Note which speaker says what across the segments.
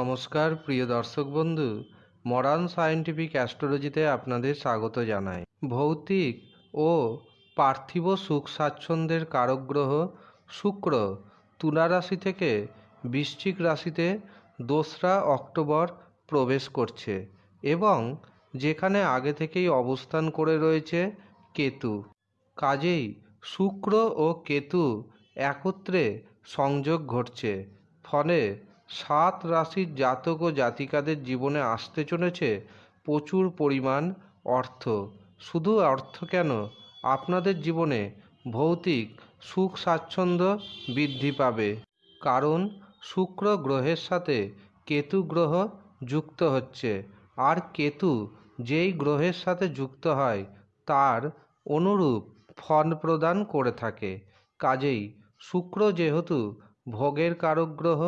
Speaker 1: নমস্কার, প্রিয় দর্শক বন্ধু। মডার্ন সায়েন্টিফিক অ্যাস্ট্রোলজিতে আপনাদের স্বাগত জানাই। ভৌতিক ও পার্থিব সুখ স্বাচ্ছন্দ্যের কারক গ্রহ শুক্র তুলা রাশি থেকে বৃশ্চিক রাশিতে দোসরা অক্টোবর প্রবেশ করছে এবং যেখানে আগে থেকেই অবস্থান করে রয়েছে কেতু। কাজেই শুক্র ও কেতু একত্রে সংযোগ ঘটছে। ফলে সাত রাশির জাতক ও জাতিকাদের জীবনে আসতে চলেছে প্রচুর পরিমাণ অর্থ। শুধু অর্থ কেন? আপনাদের জীবনে ভৌতিক সুখ স্বাচ্ছন্দ্য বৃদ্ধি পাবে। কারণ শুক্র গ্রহের সাথে কেতু গ্রহ যুক্ত হচ্ছে। আর কেতু যেই গ্রহের সাথে যুক্ত হয়, তার অনুরূপ ফল প্রদান করে থাকে। কাজেই শুক্র যেহেতু ভোগের কারক গ্রহ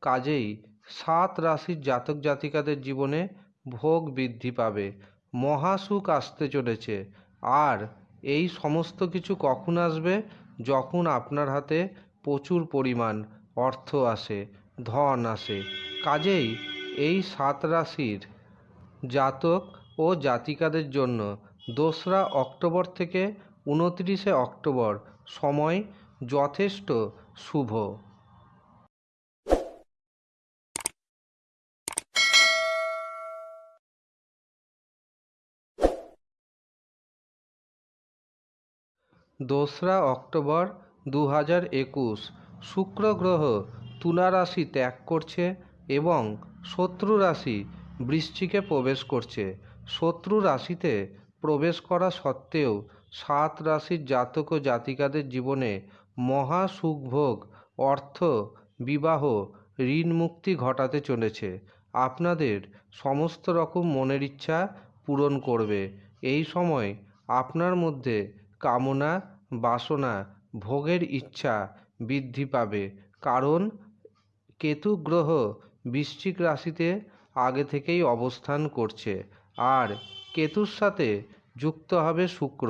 Speaker 1: কাজেই সাত রাশির জাতক জাতিকাদের জীবনে ভোগ বৃদ্ধি পাবে। মহাসুখ আসতে চলেছে। আর এই সমস্ত কিছু কখন আসবে? যখন আপনার হাতে প্রচুর পরিমাণ অর্থ আসে, ধন আসে। কাজেই এই সাত রাশির জাতক ও জাতিকাদের জন্য দোসরা অক্টোবর থেকে উনত্রিশে অক্টোবর সময় যথেষ্ট শুভ। দোসরা অক্টোবর দু হাজার একুশ। শুক্র গ্রহ তুলা রাশি ত্যাগ করছে এবং শত্রু রাশি বৃশ্চিকে প্রবেশ করছে। শত্রু রাশিতে প্রবেশ করা সত্ত্বেও সাত রাশির জাতক ও জাতিকাদের জীবনে মহা সুখভোগ, অর্থ, বিবাহ, ঋণ মুক্তি ঘটাতে চলেছে। আপনাদের সমস্ত রকম মনের ইচ্ছা পূরণ করবে। এই সময় আপনার মধ্যে কামনা, বাসনা, ভোগের ইচ্ছা বৃদ্ধি পাবে। কারণ কেতু গ্রহ বৃশ্চিক রাশিতে আগে থেকেই অবস্থান করছে। আর কেতুর সাথে যুক্ত হবে শুক্র।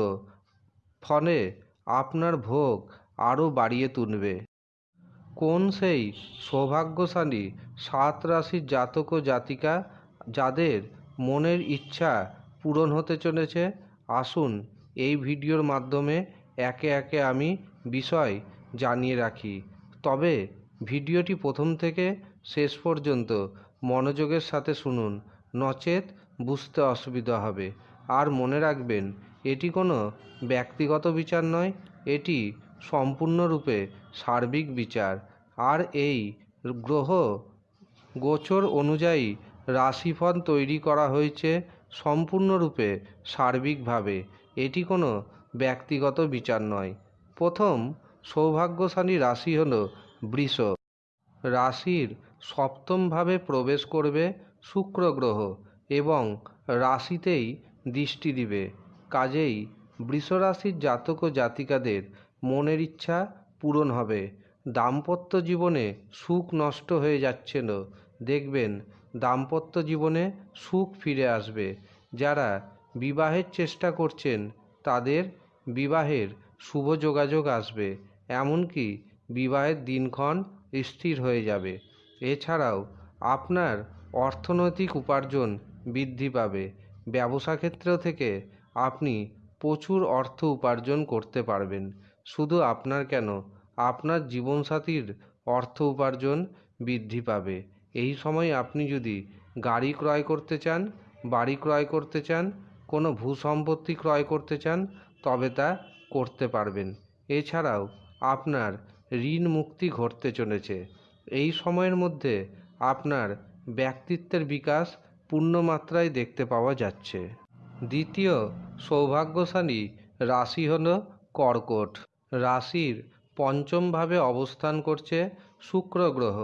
Speaker 1: ফলে আপনার ভোগ আরও বাড়িয়ে তুলবে। কোন সেই সৌভাগ্যশালী সাত রাশির জাতক ও জাতিকা যাদের মনের ইচ্ছা পূরণ হতে চলেছে, আসুন এই ভিডিওর মাধ্যমে একে একে আমি বিষয় জানিয়ে রাখি। তবে ভিডিওটি প্রথম থেকে শেষ পর্যন্ত মনোযোগের সাথে শুনুন, নচেত বুঝতে অসুবিধা হবে। আর মনে রাখবেন, এটি কোনো ব্যক্তিগত বিচার নয়, এটি সম্পূর্ণরূপে সার্বিক বিচার। আর এই গ্রহ গোচর অনুযায়ী রাশিফল তৈরি করা হয়েছে সম্পূর্ণরূপে সার্বিকভাবে। এটি কোনো ব্যক্তিগত বিচার নয়। প্রথম সৌভাগ্যশালী রাশি হল বৃষ। রাশির সপ্তমভাবে প্রবেশ করবে শুক্র গ্রহ এবং রাশিতেই দৃষ্টি দিবে। কাজেই বৃষরাশির জাতক ও জাতিকাদের মনের ইচ্ছা পূরণ হবে। দাম্পত্য জীবনে সুখ নষ্ট হয়ে যাচ্ছিল দেখবেন দাম্পত্য জীবনে সুখ ফিরে আসবে। যারা বিবাহের চেষ্টা করছেন, তাদের বিবাহের শুভ যোগাযোগ আসবে, এমনকি বিবাহের দিনক্ষণ স্থির হয়ে যাবে। এছাড়াও আপনার অর্থনৈতিক উপার্জন বৃদ্ধি পাবে। ব্যবসা ক্ষেত্র থেকে আপনি প্রচুর অর্থ উপার্জন করতে পারবেন। শুধু আপনার কেন, আপনার জীবনসাথীর অর্থ উপার্জন বৃদ্ধি পাবে। এই সময় আপনি যদি গাড়ি ক্রয় করতে চান, বাড়ি ক্রয় করতে চান কোনো ভূ সম্পত্তি ক্রয় করতে চান, তবে তা করতে পারবেন। এছাড়াও, আপনার ঋণ মুক্তি ঘটতে চলেছে। এই সময়ের মধ্যে আপনার ব্যক্তিত্বের বিকাশ পূর্ণমাত্রায় দেখতে পাওয়া যাচ্ছে। দ্বিতীয় সৌভাগ্যশালী রাশি হল কর্কট। রাশির পঞ্চমভাবে অবস্থান করছে শুক্র গ্রহ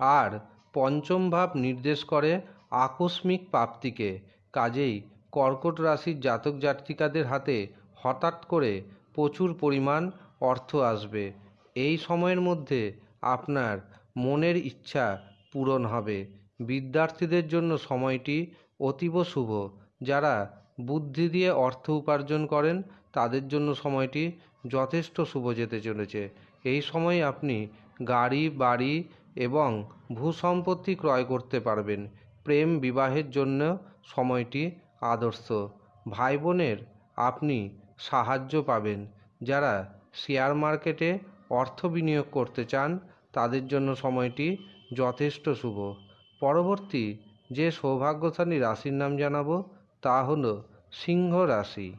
Speaker 1: আর পঞ্চম ভাব নির্দেশ করে আকস্মিক প্রাপ্তিকে। কাজেই কর্কট রাশির জাতক জাতিকাদের হাতে হঠাৎ করে প্রচুর পরিমাণ অর্থ আসবে। এই সময়ের মধ্যে আপনার মনের ইচ্ছা পূরণ হবে। বিদ্যার্থীদের জন্য সময়টি অতীব শুভ। যারা বুদ্ধি দিয়ে অর্থ উপার্জন করেন, তাদের জন্য সময়টি যথেষ্ট শুভ যেতে চলেছে। এই সময় আপনি গাড়ি, বাড়ি এবং ভূসম্পত্তি ক্রয় করতে পারবেন। প্রেম বিবাহের জন্য সময়টি আদর্শ। ভাই বোনের আপনি সাহায্য পাবেন। যারা শেয়ার মার্কেটে অর্থ বিনিয়োগ করতে চান, তাদের জন্য সময়টি যথেষ্ট শুভ। পরবর্তী যে সৌভাগ্যশালী রাশির নাম জানাব, তা হল সিংহ রাশি।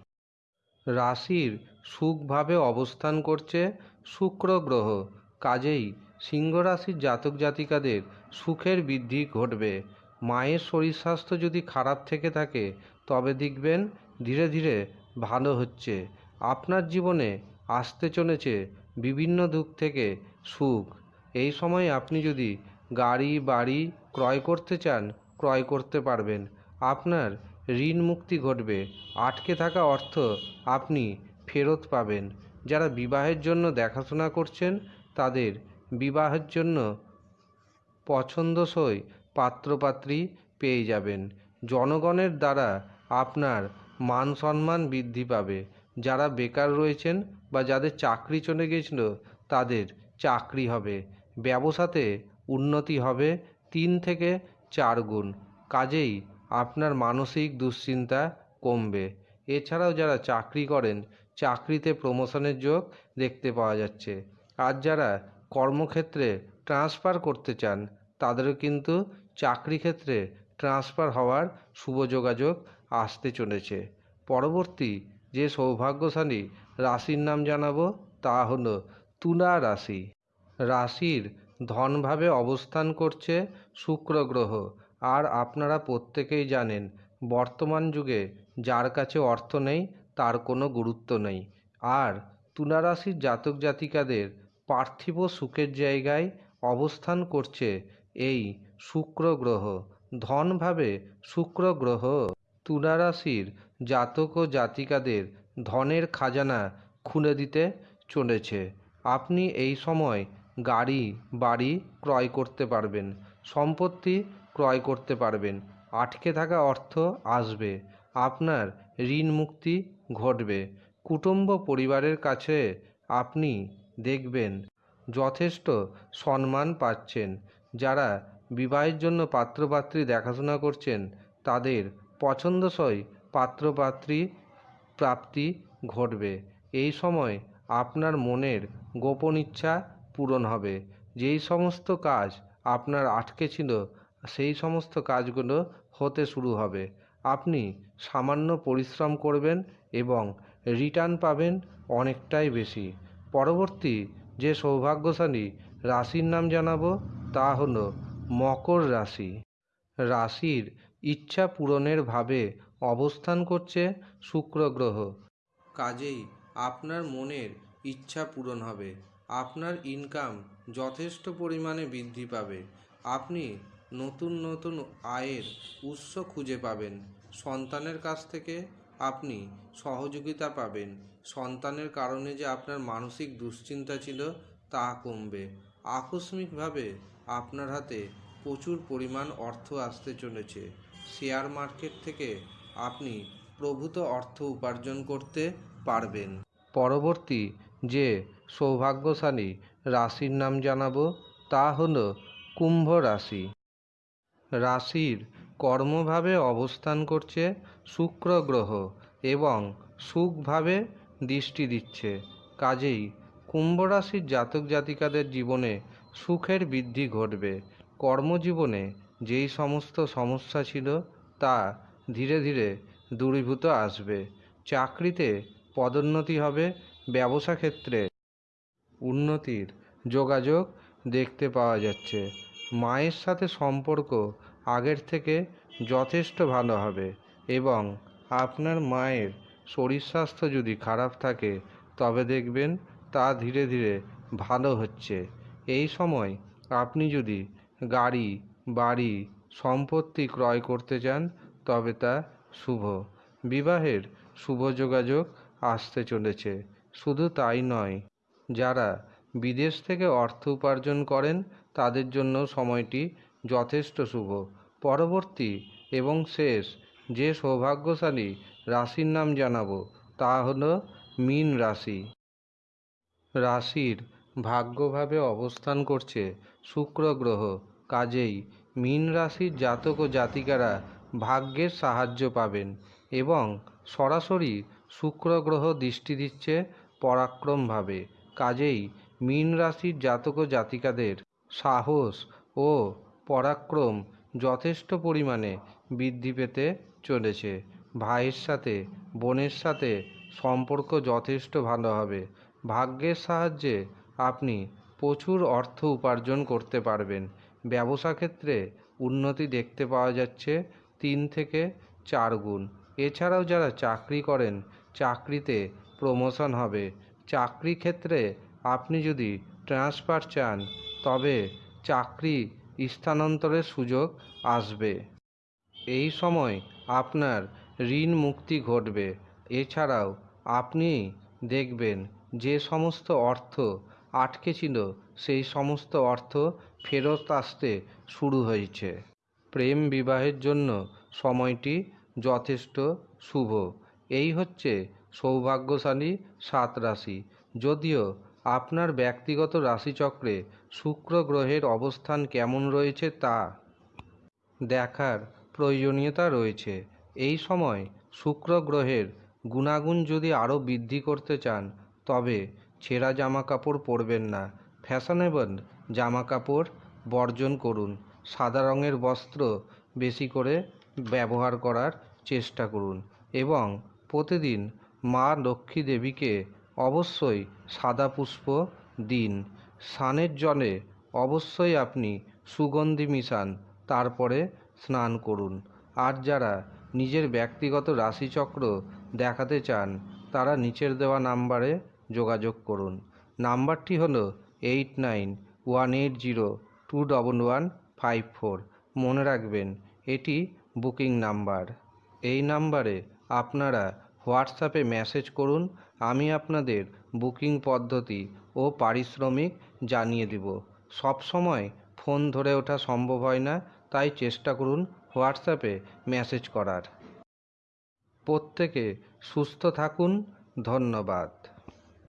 Speaker 1: রাশির সুখভাবে অবস্থান করছে শুক্র গ্রহ। কাজেই সিংহ রাশির জাতক জাতিকাদের সুখের বৃদ্ধি ঘটবে। মায়ের শরীর স্বাস্থ্য যদি খারাপ থেকে থাকে, তবে দেখবেন ধীরে ধীরে ভালো হচ্ছে। আপনার জীবনে আসতে চলেছে বিভিন্ন দুঃখ থেকে সুখ। এই সময় আপনি যদি গাড়ি, বাড়ি ক্রয় করতে চান, ক্রয় করতে পারবেন। আপনার ঋণ মুক্তি ঘটবে। আটকে থাকা অর্থ আপনি ফেরত পাবেন। যারা বিবাহের জন্য দেখাশোনা করছেন, তাদের বিবাহের জন্য পছন্দসই পাত্রপাত্রী পেয়ে যাবেন। জনগণের দ্বারা আপনার মান সম্মান বৃদ্ধি পাবে। যারা বেকার রয়েছেন বা যাদের চাকরি চলে গিয়েছিল তাদের চাকরি হবে। ব্যবসাতে উন্নতি হবে তিন থেকে চার গুণ। কাজেই আপনার মানসিক দুশ্চিন্তা কমবে। এছাড়াও যারা চাকরি করেন, চাকরিতে প্রমোশনের যোগ দেখতে পাওয়া যাচ্ছে। আর যারা কর্মক্ষেত্রে ট্রান্সফার করতে চান তাদেরও কিন্তু চাকরি ক্ষেত্রে ট্রান্সফার হওয়ার শুভ যোগাযোগ আসতে চলেছে। পরবর্তী যে সৌভাগ্যশালী রাশির নাম জানাব তা হলো তুলা রাশি। রাশির ধনভাবে অবস্থান করছে শুক্র গ্রহ। আর আপনারা প্রত্যেকেই জানেন, বর্তমান যুগে যার কাছে অর্থ নেই, তার কোনো গুরুত্ব নেই। আর তুলা রাশির জাতক জাতিকাদের পার্থিব সুখের জায়গায় অবস্থান করছে এই শুক্র গ্রহ ধনভাবে শুক্র গ্রহ তুলা রাশির জাতক ও জাতিকাদের ধনের খাজানা খুলে দিতে চলেছে। আপনি এই সময় গাড়ি, বাড়ি ক্রয় করতে পারবেন, সম্পত্তি ক্রয় করতে পারবেন, আটকে থাকা অর্থ আসবে, আপনার ঋণ মুক্তি ঘটবে, কুটুম্ব পরিবারের কাছে আপনি দেখবেন যথেষ্ট সম্মান পাচ্ছেন যারা বিবাহের জন্য পাত্রপাত্রী দেখাশোনা করছেন, তাদের পছন্দসই পাত্রপাত্রী প্রাপ্তি ঘটবে। এই সময় আপনার মনের গোপন ইচ্ছা পূরণ হবে। যেই সমস্ত কাজ আপনার আটকে ছিল, সেই সমস্ত কাজগুলো হতে শুরু হবে। আপনি সামান্য পরিশ্রম করবেন এবং রিটার্ন পাবেন অনেকটাই বেশি। পরবর্তী যে সৌভাগ্যশালী রাশির নাম জানাব তা হলো মকর রাশি। রাশির ইচ্ছা পূরণের ভাবে অবস্থান করছে শুক্র গ্রহ। কাজেই আপনার মনের ইচ্ছা পূরণ হবে। আপনার ইনকাম যথেষ্ট পরিমাণে বৃদ্ধি পাবে। আপনি নতুন নতুন আয়ের উৎস খুঁজে পাবেন। সন্তানের কাছ থেকে আপনি সহযোগিতা পাবেন। সন্তানের কারণে যে আপনার মানসিক দুশ্চিন্তা ছিল তা কমবে। আকস্মিকভাবে আপনার হাতে প্রচুর পরিমাণ অর্থ আসতে চলেছে। শেয়ার মার্কেট থেকে আপনি প্রভূত অর্থ উপার্জন করতে পারবেন। পরবর্তী যে সৌভাগ্যশালী রাশির নাম জানাব তা হল কুম্ভ রাশি। রাশির কর্মভাবে অবস্থান করছে শুক্র গ্রহ এবং সুখভাবে দৃষ্টি দিচ্ছে। কাজেই কুম্ভ রাশির জাতক জাতিকাদের জীবনে সুখের বৃদ্ধি ঘটবে। কর্মজীবনে যেই সমস্ত সমস্যা ছিল তা ধীরে ধীরে দূরীভূত আসবে। চাকরিতে পদোন্নতি হবে, ব্যবসা ক্ষেত্রে উন্নতির যোগাযোগ দেখতে পাওয়া যাচ্ছে। মায়ের সাথে সম্পর্ক আগের থেকে যথেষ্ট ভালো হবে এবং আপনার মায়ের শরীর স্বাস্থ্য যদি খারাপ থাকে, তবে দেখবেন তা ধীরে ধীরে ভালো হচ্ছে। এই সময় আপনি যদি গাড়ি, বাড়ি, সম্পত্তি ক্রয় করতে চান, তবে তা শুভ। বিবাহের শুভ যোগাযোগ আসতে চলেছে। শুধু তাই নয়, যারা বিদেশ থেকে অর্থ উপার্জন করেন, তাদের জন্য সময়টি যথেষ্ট শুভ। পরবর্তী এবং শেষ যে সৌভাগ্যশালী রাশির নাম জানাব, তা হলো মীন রাশি। রাশির ভাগ্যভাবে অবস্থান করছে শুক্র গ্রহ। কাজেই মীন রাশির জাতক ও জাতিকারা ভাগ্যের সাহায্য পাবেন এবং সরাসরি শুক্র গ্রহ দৃষ্টি দিচ্ছে পরাক্রমভাবে। কাজেই মীন রাশির জাতক ও জাতিকাদের সাহস ও পরাক্রম যথেষ্ট পরিমাণে বৃদ্ধি পেতে চলেছে। ভাইয়ের সাথে, বোনের সাথে সম্পর্ক যথেষ্ট ভালো হবে। ভাগ্যের সাহায্যে আপনি প্রচুর অর্থ উপার্জন করতে পারবেন। ব্যবসা ক্ষেত্রে উন্নতি দেখতে পাওয়া যাচ্ছে তিন থেকে চার গুণ। এছাড়াও যারা চাকরি করেন, চাকরিতে প্রমোশন হবে। চাকরি ক্ষেত্রে আপনি যদি ট্রান্সফার চান, তবে চাকরি স্থানান্তরের সুযোগ আসবে। এই সময় আপনার ঋণ মুক্তি ঘটবে। এছাড়াও আপনি দেখবেন যে সমস্ত অর্থ আটকে ছিল, সেই সমস্ত অর্থ ফেরত আসতে শুরু হয়েছে। প্রেম বিবাহের জন্য সময়টি যথেষ্ট শুভ। এই হচ্ছে সৌভাগ্যশালী সাত রাশি। যদিও আপনার ব্যক্তিগত রাশিচক্রে শুক্র গ্রহের অবস্থান কেমন রয়েছে তা দেখার প্রয়োজনীয়তা রয়েছে। এই সময় শুক্র গ্রহের গুণাগুণ যদি আরও বৃদ্ধি করতে চান তবে ছেঁড়া জামা কাপড় পরবেন না। ফ্যাশনেবল জামা কাপড় বর্জন করুন। সাদা রঙের বস্ত্র বেশি করে ব্যবহার করার চেষ্টা করুন এবং প্রতিদিন মা লক্ষ্মী দেবীকে অবশ্যই সাদা পুষ্প দিন। স্নানের জলে অবশ্যই আপনি সুগন্ধি মিশান, তারপরে স্নান করুন। আর যারা নিজের ব্যক্তিগত রাশিচক্র দেখাতে চান, তারা নিচের দেওয়া নাম্বারে যোগাযোগ করুন। নাম্বারটি হলো eight nine one eight zero two double one five four. মনে রাখবেন, এটি বুকিং নাম্বার। এই নাম্বারে আপনারা হোয়াটসঅ্যাপে মেসেজ করুন, আমি আপনাদের বুকিং পদ্ধতি ও পারিশ্রমিক জানিয়ে দেব। সবসময় ফোন ধরে ওঠা সম্ভব হয় না, তাই চেষ্টা করুন হোয়াটসঅ্যাপে মেসেজ করার। প্রত্যেকে সুস্থ থাকুন, ধন্যবাদ।